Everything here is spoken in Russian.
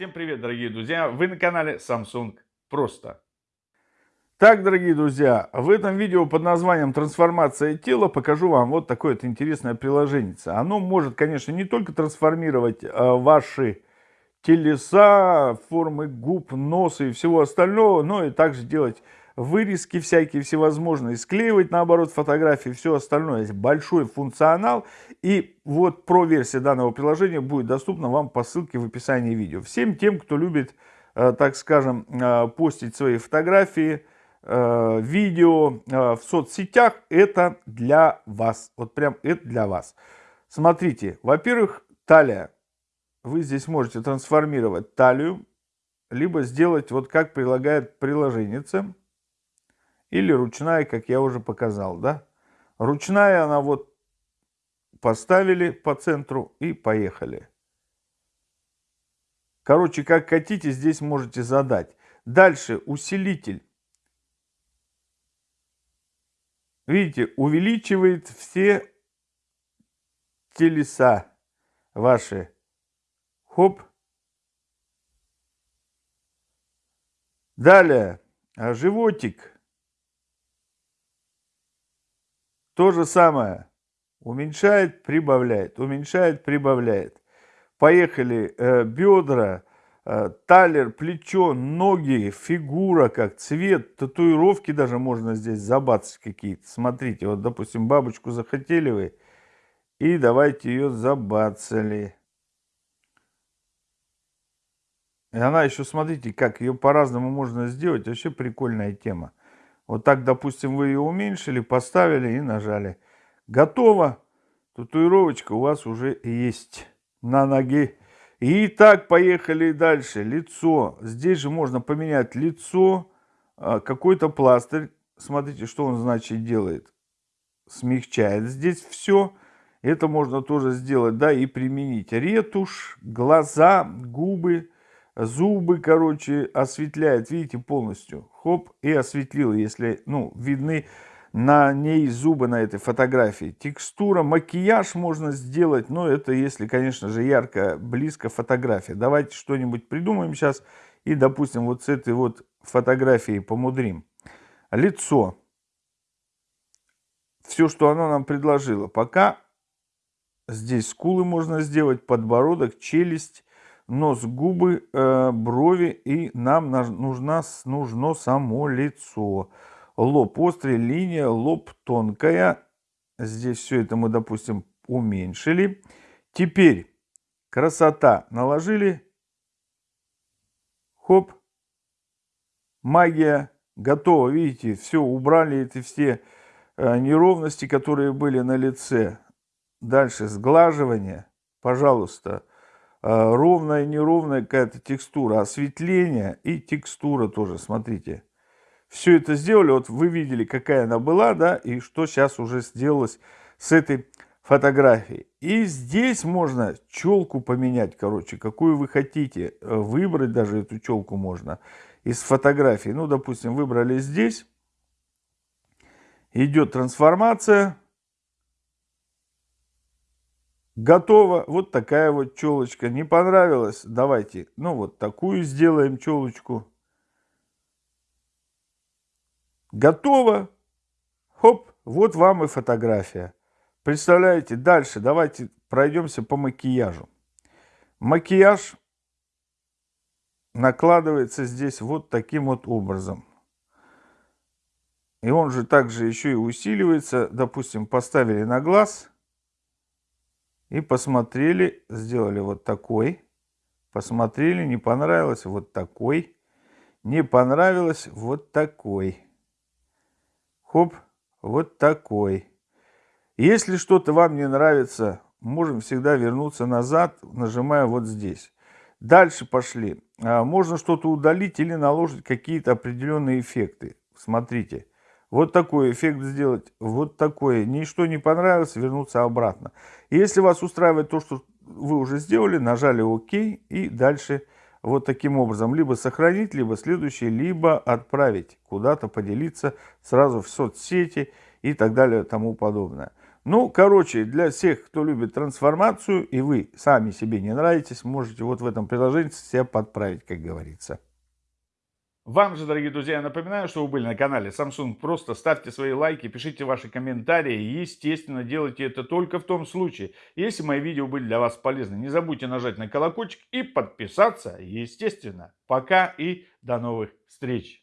Всем привет, дорогие друзья! Вы на канале Samsung Просто. Так, дорогие друзья, в этом видео под названием «Трансформация тела» покажу вам вот такое вот интересное приложение. Оно может, конечно, не только трансформировать э, ваши телеса, формы губ, носа и всего остального, но и также делать вырезки всякие всевозможные, склеивать наоборот фотографии, все остальное. Есть большой функционал. И вот про версия данного приложения будет доступна вам по ссылке в описании видео. Всем тем, кто любит, э, так скажем, э, постить свои фотографии, э, видео в соцсетях, это для вас. Вот прям это для вас. Смотрите, во-первых, талия. Вы здесь можете трансформировать талию, либо сделать вот как предлагает приложение или ручная, как я уже показал, да. Ручная она вот поставили по центру и поехали. Короче, как хотите, здесь можете задать. Дальше усилитель. Видите, увеличивает все телеса ваши. Хоп. Далее, животик. То же самое. Уменьшает, прибавляет, уменьшает, прибавляет. Поехали. Э, бедра, э, талер, плечо, ноги, фигура, как цвет, татуировки даже можно здесь забацать какие-то. Смотрите, вот, допустим, бабочку захотели вы, и давайте ее забацали. И она еще, смотрите, как ее по-разному можно сделать. Вообще прикольная тема. Вот так, допустим, вы ее уменьшили, поставили и нажали. Готово. Татуировочка у вас уже есть на ноге. И так, поехали дальше. Лицо. Здесь же можно поменять лицо. А, какой-то пластырь. Смотрите, что он, значит, делает. Смягчает здесь все. Это можно тоже сделать, да, и применить. Ретушь, глаза, губы зубы, короче, осветляет, видите, полностью. Хоп, и осветлил, если, ну, видны на ней зубы на этой фотографии. Текстура, макияж можно сделать, но это если, конечно же, ярко, близко фотография. Давайте что-нибудь придумаем сейчас и, допустим, вот с этой вот фотографией помудрим. Лицо. Все, что она нам предложила. Пока здесь скулы можно сделать, подбородок, челюсть, нос, губы, э, брови, и нам нужна, нужно само лицо. Лоб острый, линия, лоб тонкая. Здесь все это мы, допустим, уменьшили. Теперь красота наложили. Хоп. Магия готова. Видите, все, убрали эти все э, неровности, которые были на лице. Дальше сглаживание. Пожалуйста, а, ровная, неровная какая-то текстура, осветление и текстура тоже, смотрите. Все это сделали, вот вы видели, какая она была, да, и что сейчас уже сделалось с этой фотографией. И здесь можно челку поменять, короче, какую вы хотите. Выбрать даже эту челку можно из фотографии. Ну, допустим, выбрали здесь. Идет трансформация. Готово. Вот такая вот челочка. Не понравилась? Давайте, ну вот такую сделаем челочку. Готово. Хоп, вот вам и фотография. Представляете, дальше давайте пройдемся по макияжу. Макияж накладывается здесь вот таким вот образом. И он же также еще и усиливается. Допустим, поставили на глаз – и посмотрели, сделали вот такой. Посмотрели, не понравилось, вот такой. Не понравилось, вот такой. Хоп, вот такой. Если что-то вам не нравится, можем всегда вернуться назад, нажимая вот здесь. Дальше пошли. А, можно что-то удалить или наложить какие-то определенные эффекты. Смотрите. Вот такой эффект сделать, вот такое. Ничто не понравилось, вернуться обратно. Если вас устраивает то, что вы уже сделали, нажали ОК и дальше вот таким образом. Либо сохранить, либо следующий, либо отправить куда-то, поделиться сразу в соцсети и так далее тому подобное. Ну, короче, для всех, кто любит трансформацию, и вы сами себе не нравитесь, можете вот в этом приложении себя подправить, как говорится. Вам же, дорогие друзья, я напоминаю, что вы были на канале Samsung. Просто ставьте свои лайки, пишите ваши комментарии. И, естественно, делайте это только в том случае, если мои видео были для вас полезны. Не забудьте нажать на колокольчик и подписаться, естественно. Пока и до новых встреч.